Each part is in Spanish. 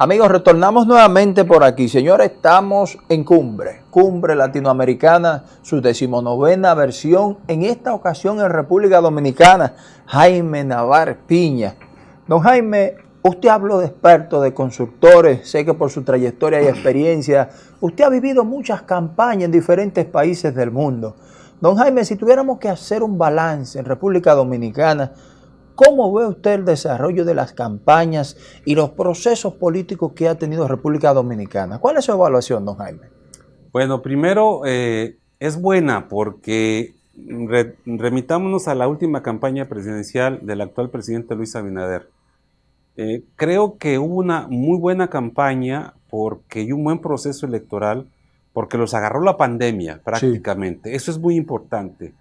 Amigos, retornamos nuevamente por aquí. Señores, estamos en Cumbre, Cumbre Latinoamericana, su decimonovena versión, en esta ocasión en República Dominicana, Jaime Navar Piña. Don Jaime, usted habló de expertos, de consultores, sé que por su trayectoria y experiencia, usted ha vivido muchas campañas en diferentes países del mundo. Don Jaime, si tuviéramos que hacer un balance en República Dominicana, ¿Cómo ve usted el desarrollo de las campañas y los procesos políticos que ha tenido República Dominicana? ¿Cuál es su evaluación, don Jaime? Bueno, primero eh, es buena porque remitámonos a la última campaña presidencial del actual presidente Luis Abinader. Eh, creo que hubo una muy buena campaña porque hay un buen proceso electoral, porque los agarró la pandemia prácticamente. Eso es muy importante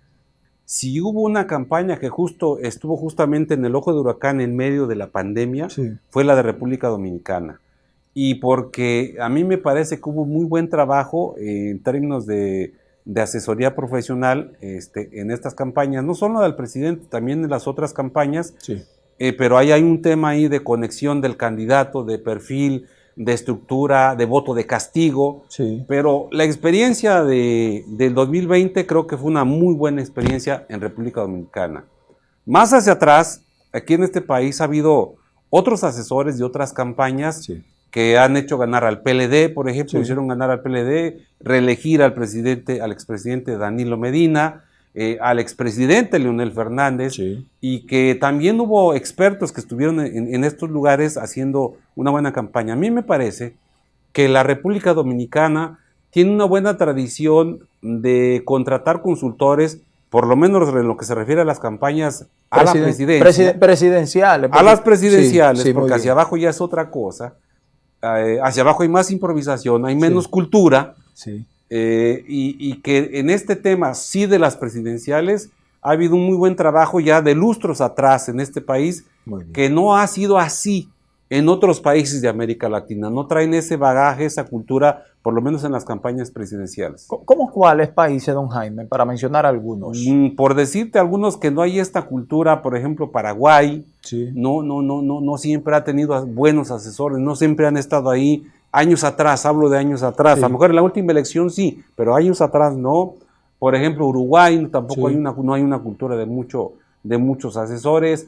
si hubo una campaña que justo estuvo justamente en el ojo de huracán en medio de la pandemia, fue la de República Dominicana. Y porque a mí me parece que hubo muy buen trabajo en términos de, asesoría profesional este, en estas campañas, no solo del presidente, también en las otras campañas, eh, pero ahí hay un tema ahí de conexión del candidato, de perfil, de estructura, de voto de castigo. Sí. Pero la experiencia de, del 2020 creo que fue una muy buena experiencia en República Dominicana. Más hacia atrás, aquí en este país ha habido otros asesores de otras campañas que han hecho ganar al PLD, por ejemplo, hicieron ganar al PLD, reelegir al presidente, al expresidente Danilo Medina, eh, al expresidente Leonel Fernández y que también hubo expertos que estuvieron en, estos lugares haciendo una buena campaña. A mí me parece que la República Dominicana tiene una buena tradición de contratar consultores, por lo menos en lo que se refiere a las campañas a la presidencia. presidenciales. A las presidenciales, porque hacia abajo ya es otra cosa. Eh, hacia abajo hay más improvisación, hay menos cultura. Sí. Eh, y, que en este tema, sí de las presidenciales, ha habido un muy buen trabajo ya de lustros atrás en este país, que no ha sido así en otros países de América Latina. No traen ese bagaje, esa cultura, por lo menos en las campañas presidenciales. ¿Cómo cuáles países, don Jaime, para mencionar algunos? Mm, por decirte algunos que no hay esta cultura, por ejemplo, Paraguay, no, no, no, no, no siempre ha tenido buenos asesores, no siempre han estado ahí años atrás, hablo de años atrás, a lo mejor en la última elección sí, pero años atrás no. Por ejemplo, Uruguay tampoco hay una, no hay una cultura de, mucho, de muchos asesores.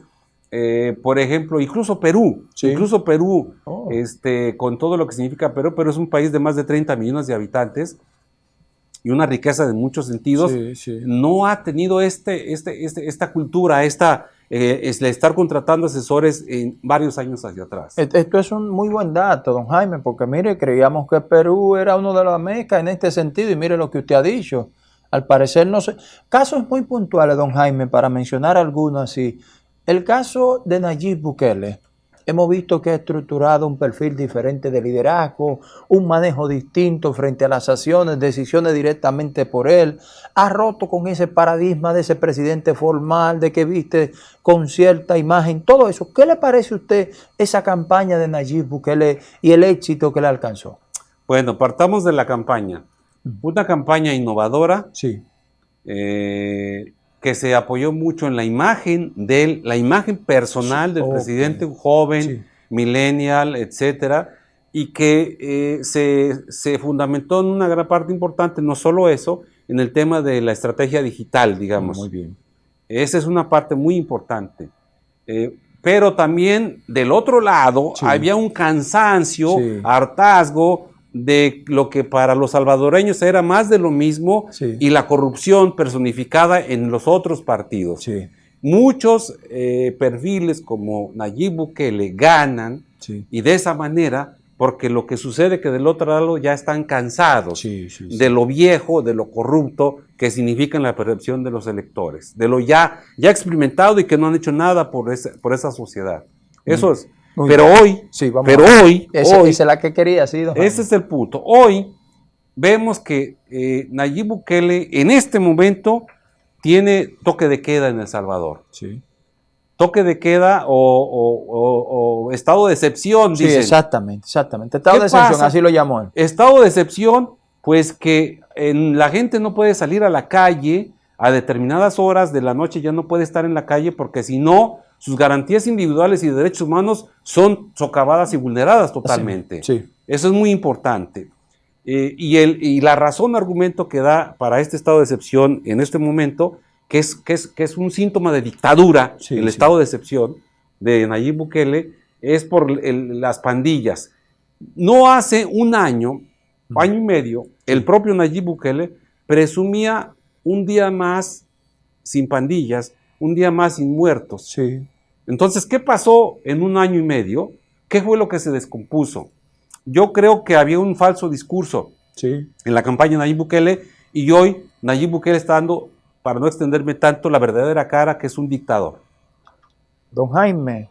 Eh, por ejemplo, incluso Perú, incluso Perú, oh. este, con todo lo que significa Perú, pero es un país de más de 30 millones de habitantes y una riqueza de muchos sentidos, no ha tenido este, este, este, esta cultura, esta, eh, es estar contratando asesores en varios años hacia atrás. Esto es un muy buen dato, don Jaime, porque mire, creíamos que Perú era uno de las mecas en este sentido y mire lo que usted ha dicho. Al parecer no sé. Casos muy puntuales, don Jaime, para mencionar algunos así. El caso de Nayib Bukele. Hemos visto que ha estructurado un perfil diferente de liderazgo, un manejo distinto frente a las acciones, decisiones directamente por él. Ha roto con ese paradigma de ese presidente formal, de que viste con cierta imagen, todo eso. ¿Qué le parece a usted esa campaña de Nayib Bukele y el éxito que le alcanzó? Bueno, partamos de la campaña. Una campaña innovadora. Sí. Eh, que se apoyó mucho en la imagen de la imagen personal del presidente, un joven, millennial, etcétera, y que eh, se, fundamentó en una gran parte importante, no solo eso, en el tema de la estrategia digital, digamos. Muy bien. Esa es una parte muy importante. Eh, pero también del otro lado había un cansancio, hartazgo, de lo que para los salvadoreños era más de lo mismo y la corrupción personificada en los otros partidos. Muchos eh, perfiles como Nayib Bukele ganan y de esa manera, porque lo que sucede es que del otro lado ya están cansados de lo viejo, de lo corrupto que significa en la percepción de los electores, de lo ya, ya experimentado y que no han hecho nada por, por esa sociedad. Eso es pero hoy, pero hoy, esa es la que quería, sí, Ese es el punto. Hoy vemos que eh, Nayib Bukele en este momento tiene toque de queda en El Salvador. Sí. Toque de queda o, estado de excepción, Sí, exactamente, exactamente. Estado de excepción, así lo llamó él. Estado de excepción, pues que la gente no puede salir a la calle a determinadas horas de la noche, ya no puede estar en la calle porque si no, sus garantías individuales y de derechos humanos son socavadas y vulneradas totalmente. Eso es muy importante. Eh, y, el, y la razón, argumento que da para este estado de excepción en este momento, que es, que es, que es un síntoma de dictadura, el estado de excepción de Nayib Bukele, es por las pandillas. No hace un año, año y medio, el propio Nayib Bukele presumía un día más sin pandillas, un día más sin muertos. Sí. Entonces, ¿qué pasó en un año y medio? ¿Qué fue lo que se descompuso? Yo creo que había un falso discurso sí. en la campaña de Nayib Bukele y hoy Nayib Bukele está dando, para no extenderme tanto, la verdadera cara que es un dictador. Don Jaime,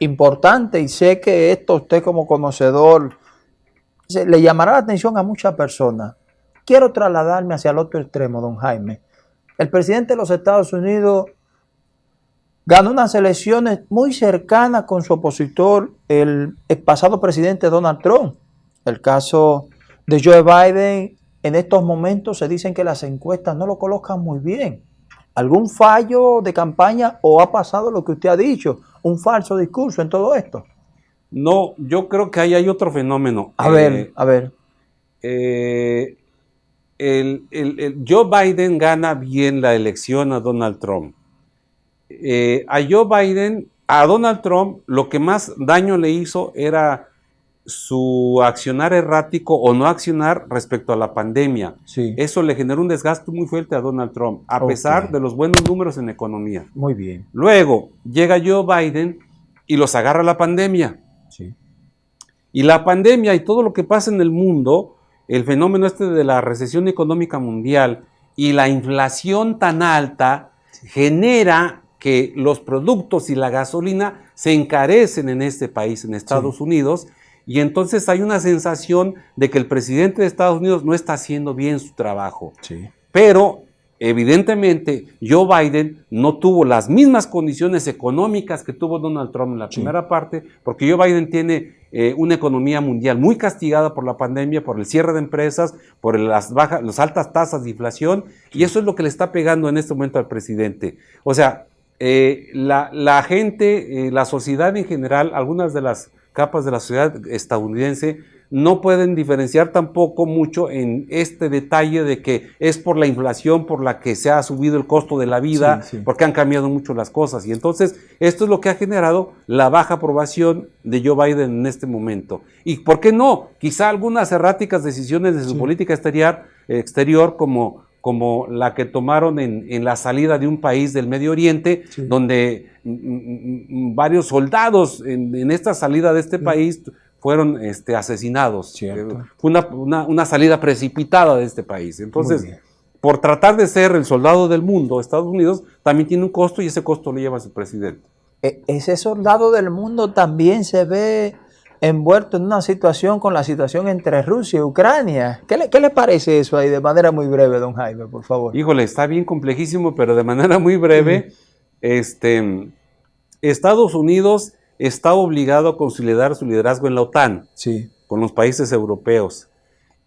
importante y sé que esto usted como conocedor le llamará la atención a muchas personas. Quiero trasladarme hacia el otro extremo, don Jaime. El presidente de los Estados Unidos ganó unas elecciones muy cercanas con su opositor, el, pasado presidente Donald Trump. El caso de Joe Biden, en estos momentos se dicen que las encuestas no lo colocan muy bien. ¿Algún fallo de campaña o ha pasado lo que usted ha dicho? ¿Un falso discurso en todo esto? No, yo creo que ahí hay otro fenómeno. A ver, eh, a ver. Eh, el, Joe Biden gana bien la elección a Donald Trump. Eh, a Joe Biden, a Donald Trump, lo que más daño le hizo era su accionar errático o no accionar respecto a la pandemia. Eso le generó un desgaste muy fuerte a Donald Trump, a pesar de los buenos números en economía. Muy bien. Luego llega Joe Biden y los agarra la pandemia. Y la pandemia y todo lo que pasa en el mundo el fenómeno este de la recesión económica mundial y la inflación tan alta genera que los productos y la gasolina se encarecen en este país, en Estados Unidos, y entonces hay una sensación de que el presidente de Estados Unidos no está haciendo bien su trabajo. Pero Evidentemente, Joe Biden no tuvo las mismas condiciones económicas que tuvo Donald Trump en la primera parte, porque Joe Biden tiene eh, una economía mundial muy castigada por la pandemia, por el cierre de empresas, por las, bajas, las altas tasas de inflación, y eso es lo que le está pegando en este momento al presidente. O sea, eh, la, gente, eh, la sociedad en general, algunas de las capas de la sociedad estadounidense, no pueden diferenciar tampoco mucho en este detalle de que es por la inflación por la que se ha subido el costo de la vida, porque han cambiado mucho las cosas. Y entonces esto es lo que ha generado la baja aprobación de Joe Biden en este momento. ¿Y por qué no? Quizá algunas erráticas decisiones de su política exterior, exterior como como la que tomaron en, la salida de un país del Medio Oriente, donde mm, mm, mm, varios soldados en, esta salida de este país fueron este, asesinados. Fue una, salida precipitada de este país. Entonces, por tratar de ser el soldado del mundo, Estados Unidos también tiene un costo y ese costo lo lleva su presidente. E, ese soldado del mundo también se ve envuelto en una situación con la situación entre Rusia y Ucrania. ¿Qué le, qué le parece eso ahí de manera muy breve, don Jaime, por favor? Híjole, está bien complejísimo, pero de manera muy breve, este, Estados Unidos está obligado a consolidar su liderazgo en la OTAN, sí. con los países europeos.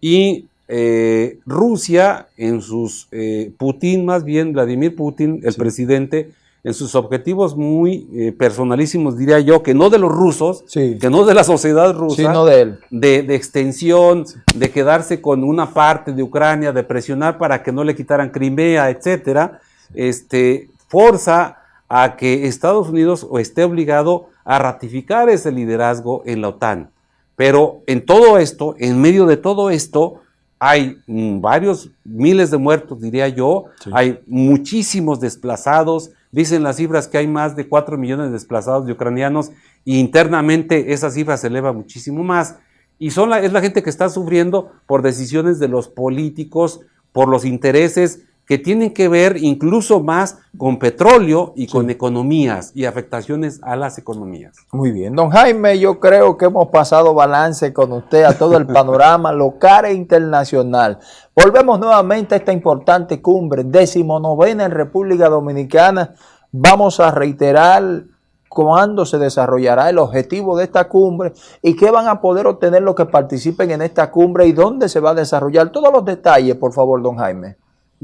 Y eh, Rusia, en sus, eh, Putin más bien, Vladimir Putin, el presidente, en sus objetivos muy eh, personalísimos, diría yo, que no de los rusos, que no de la sociedad rusa, sino de él. De, extensión, de quedarse con una parte de Ucrania, de presionar para que no le quitaran Crimea, etcétera, este, forza a que Estados Unidos esté obligado a ratificar ese liderazgo en la OTAN. Pero en todo esto, en medio de todo esto, hay varios miles de muertos, diría yo, hay muchísimos desplazados, dicen las cifras que hay más de 4 millones de desplazados de ucranianos y internamente esa cifra se eleva muchísimo más. Y son la, es la gente que está sufriendo por decisiones de los políticos, por los intereses que tienen que ver incluso más con petróleo y con economías y afectaciones a las economías. Muy bien, don Jaime, yo creo que hemos pasado balance con usted a todo el panorama local e internacional. Volvemos nuevamente a esta importante cumbre, decimonovena en República Dominicana. Vamos a reiterar cuándo se desarrollará el objetivo de esta cumbre y qué van a poder obtener los que participen en esta cumbre y dónde se va a desarrollar. Todos los detalles, por favor, don Jaime.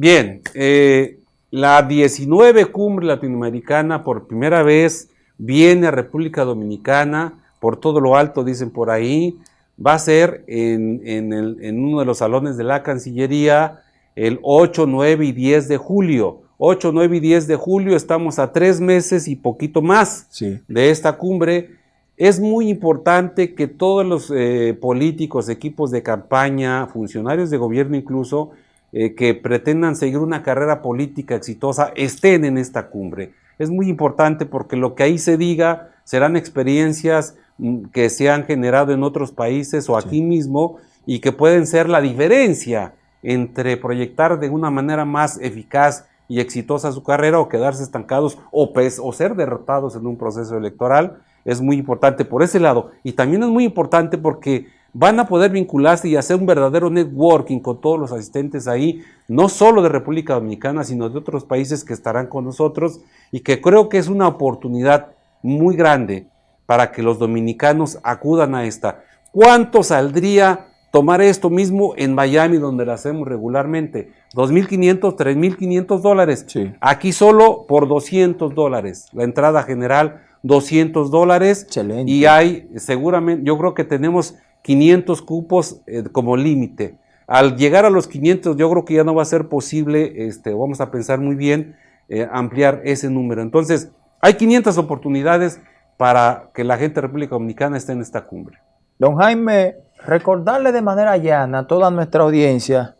Bien, eh, La 19 cumbre latinoamericana por primera vez viene a República Dominicana, por todo lo alto dicen por ahí, va a ser en, en uno de los salones de la Cancillería el 8, 9 y 10 de julio. 8, 9 y 10 de julio, estamos a tres meses y poquito más de esta cumbre. Es muy importante que todos los eh, políticos, equipos de campaña, funcionarios de gobierno incluso, eh, que pretendan seguir una carrera política exitosa, estén en esta cumbre. Es muy importante porque lo que ahí se diga serán experiencias mm, que se han generado en otros países o aquí mismo y que pueden ser la diferencia entre proyectar de una manera más eficaz y exitosa su carrera o quedarse estancados o, o ser derrotados en un proceso electoral es muy importante por ese lado. Y también es muy importante porque van a poder vincularse y hacer un verdadero networking con todos los asistentes ahí, no solo de República Dominicana, sino de otros países que estarán con nosotros y que creo que es una oportunidad muy grande para que los dominicanos acudan a esta. ¿Cuánto saldría tomar esto mismo en Miami, donde lo hacemos regularmente. 2.500, 3.500 dólares. Aquí solo por 200 dólares. La entrada general, 200 dólares. Excelente. Y hay, seguramente, yo creo que tenemos 500 cupos eh, como límite. Al llegar a los 500, yo creo que ya no va a ser posible, este, vamos a pensar muy bien, eh, ampliar ese número. Entonces, hay 500 oportunidades para que la gente de República Dominicana esté en esta cumbre. Don Jaime, recordarle de manera llana a toda nuestra audiencia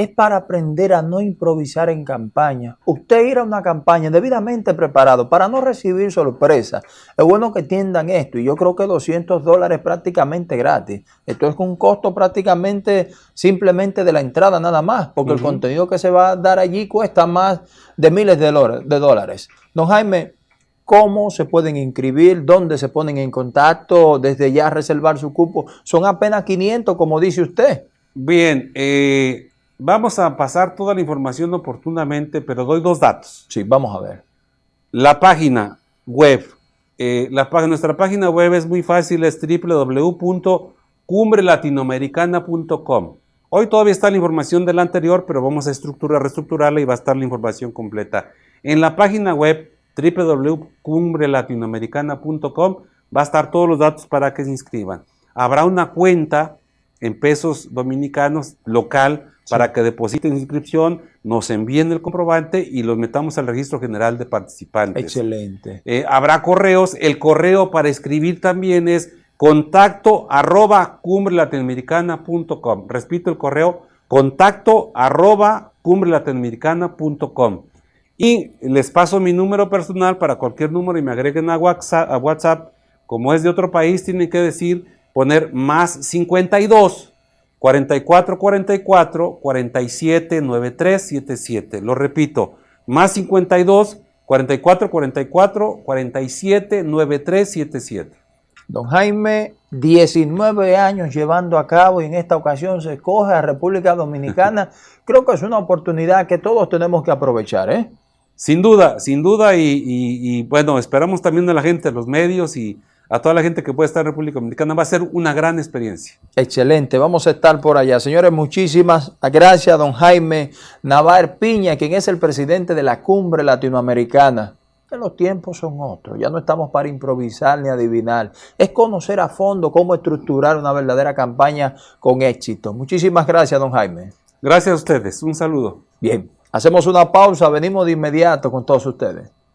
es para aprender a no improvisar en campaña. Usted ir a una campaña debidamente preparado para no recibir sorpresa. Es bueno que entiendan esto y yo creo que 200 dólares prácticamente gratis. Esto es un costo prácticamente simplemente de la entrada nada más, porque el contenido que se va a dar allí cuesta más de miles de dólares. Don Jaime, cómo se pueden inscribir, dónde se ponen en contacto, desde ya reservar su cupo. Son apenas 500, como dice usted. Bien, eh, vamos a pasar toda la información oportunamente, pero doy dos datos. Sí, vamos a ver. La página web, eh, la, nuestra página web es muy fácil, es www.cumbrelatinoamericana.com. Hoy todavía está la información de la anterior, pero vamos a estructurar, reestructurarla y va a estar la información completa. En la página web www.cumbrelatinoamericana.com va a estar todos los datos para que se inscriban. Habrá una cuenta en pesos dominicanos local para que depositen inscripción, nos envíen el comprobante y los metamos al registro general de participantes. Excelente. Eh, habrá correos. El correo para escribir también es contacto arroba cumbrelatinoamericana.com. Repito el correo, contacto arroba cumbrelatinoamericana.com. Y les paso mi número personal para cualquier número y me agreguen a WhatsApp. A WhatsApp. Como es de otro país, tienen que decir, poner más 52 44 44 47 93 77. Lo repito, más 52 44 44 47 93 77. Don Jaime, 19 años llevando a cabo y en esta ocasión se escoge a República Dominicana. Creo que es una oportunidad que todos tenemos que aprovechar, ¿eh? Sin duda, sin duda, y, bueno, esperamos también a la gente, los medios y a toda la gente que puede estar en República Dominicana. Va a ser una gran experiencia. Excelente, vamos a estar por allá. Señores, muchísimas gracias don Jaime Navar Piña, quien es el presidente de la Cumbre Latinoamericana. Que los tiempos son otros, ya no estamos para improvisar ni adivinar. Es conocer a fondo cómo estructurar una verdadera campaña con éxito. Muchísimas gracias, don Jaime. Gracias a ustedes, un saludo. Bien. Hacemos una pausa, venimos de inmediato con todos ustedes.